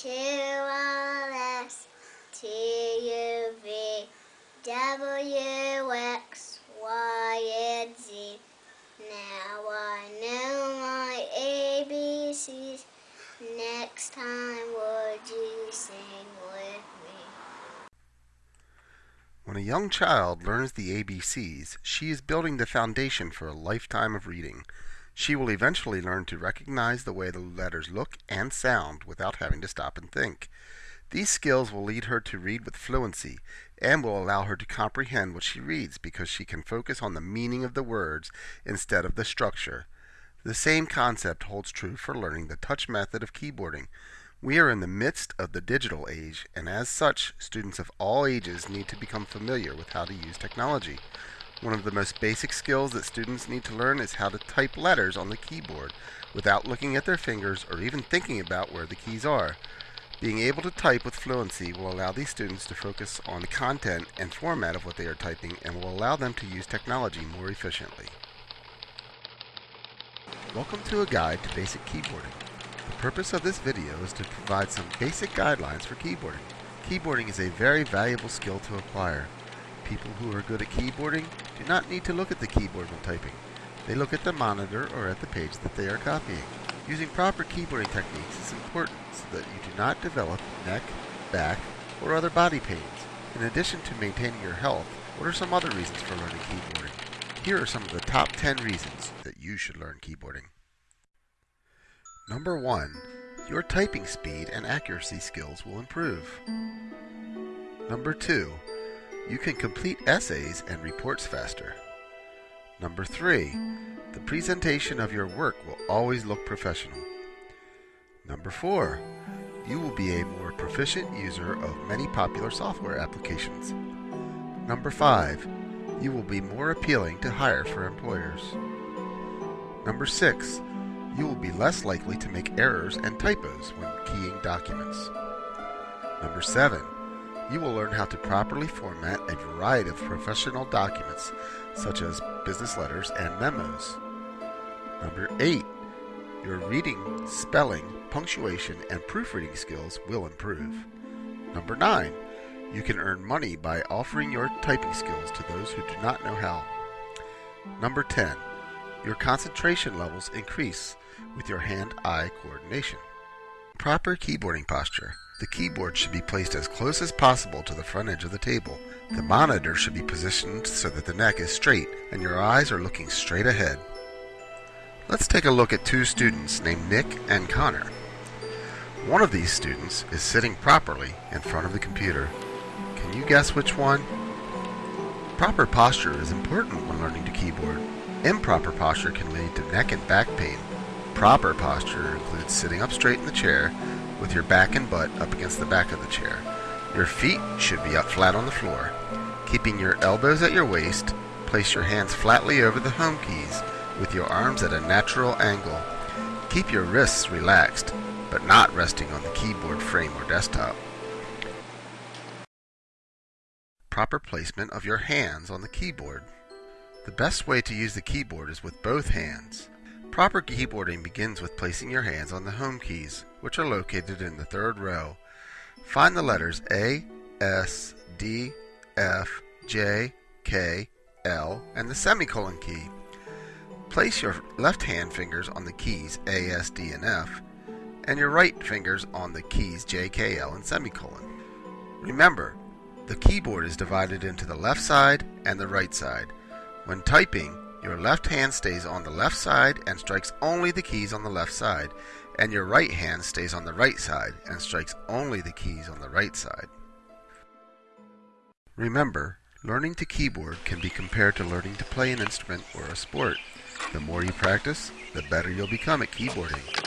QRS, and Z. Now I know my ABCs. Next time would you sing with me? When a young child learns the ABCs, she is building the foundation for a lifetime of reading. She will eventually learn to recognize the way the letters look and sound without having to stop and think. These skills will lead her to read with fluency and will allow her to comprehend what she reads because she can focus on the meaning of the words instead of the structure. The same concept holds true for learning the touch method of keyboarding. We are in the midst of the digital age, and as such, students of all ages need to become familiar with how to use technology. One of the most basic skills that students need to learn is how to type letters on the keyboard without looking at their fingers or even thinking about where the keys are. Being able to type with fluency will allow these students to focus on the content and format of what they are typing and will allow them to use technology more efficiently. Welcome to a guide to basic keyboarding. The purpose of this video is to provide some basic guidelines for keyboarding. Keyboarding is a very valuable skill to acquire. People who are good at keyboarding do not need to look at the keyboard when typing. They look at the monitor or at the page that they are copying. Using proper keyboarding techniques is important so that you do not develop neck, back, or other body pains. In addition to maintaining your health, what are some other reasons for learning keyboarding? Here are some of the top 10 reasons that you should learn keyboarding. Number 1. Your typing speed and accuracy skills will improve. Number 2. You can complete essays and reports faster. Number 3. The presentation of your work will always look professional. Number 4. You will be a more proficient user of many popular software applications. Number 5 you will be more appealing to hire for employers. Number 6. You will be less likely to make errors and typos when keying documents. Number 7. You will learn how to properly format a variety of professional documents such as business letters and memos. Number 8. Your reading, spelling, punctuation, and proofreading skills will improve. Number 9 you can earn money by offering your typing skills to those who do not know how. Number 10. Your concentration levels increase with your hand-eye coordination. Proper keyboarding posture. The keyboard should be placed as close as possible to the front edge of the table. The monitor should be positioned so that the neck is straight and your eyes are looking straight ahead. Let's take a look at two students named Nick and Connor. One of these students is sitting properly in front of the computer can you guess which one? Proper posture is important when learning to keyboard. Improper posture can lead to neck and back pain. Proper posture includes sitting up straight in the chair with your back and butt up against the back of the chair. Your feet should be up flat on the floor. Keeping your elbows at your waist, place your hands flatly over the home keys with your arms at a natural angle. Keep your wrists relaxed, but not resting on the keyboard frame or desktop. proper placement of your hands on the keyboard. The best way to use the keyboard is with both hands. Proper keyboarding begins with placing your hands on the home keys, which are located in the third row. Find the letters A, S, D, F, J, K, L, and the semicolon key. Place your left hand fingers on the keys A, S, D, and F, and your right fingers on the keys J, K, L, and semicolon. Remember, the keyboard is divided into the left side and the right side. When typing, your left hand stays on the left side and strikes only the keys on the left side, and your right hand stays on the right side and strikes only the keys on the right side. Remember, learning to keyboard can be compared to learning to play an instrument or a sport. The more you practice, the better you'll become at keyboarding.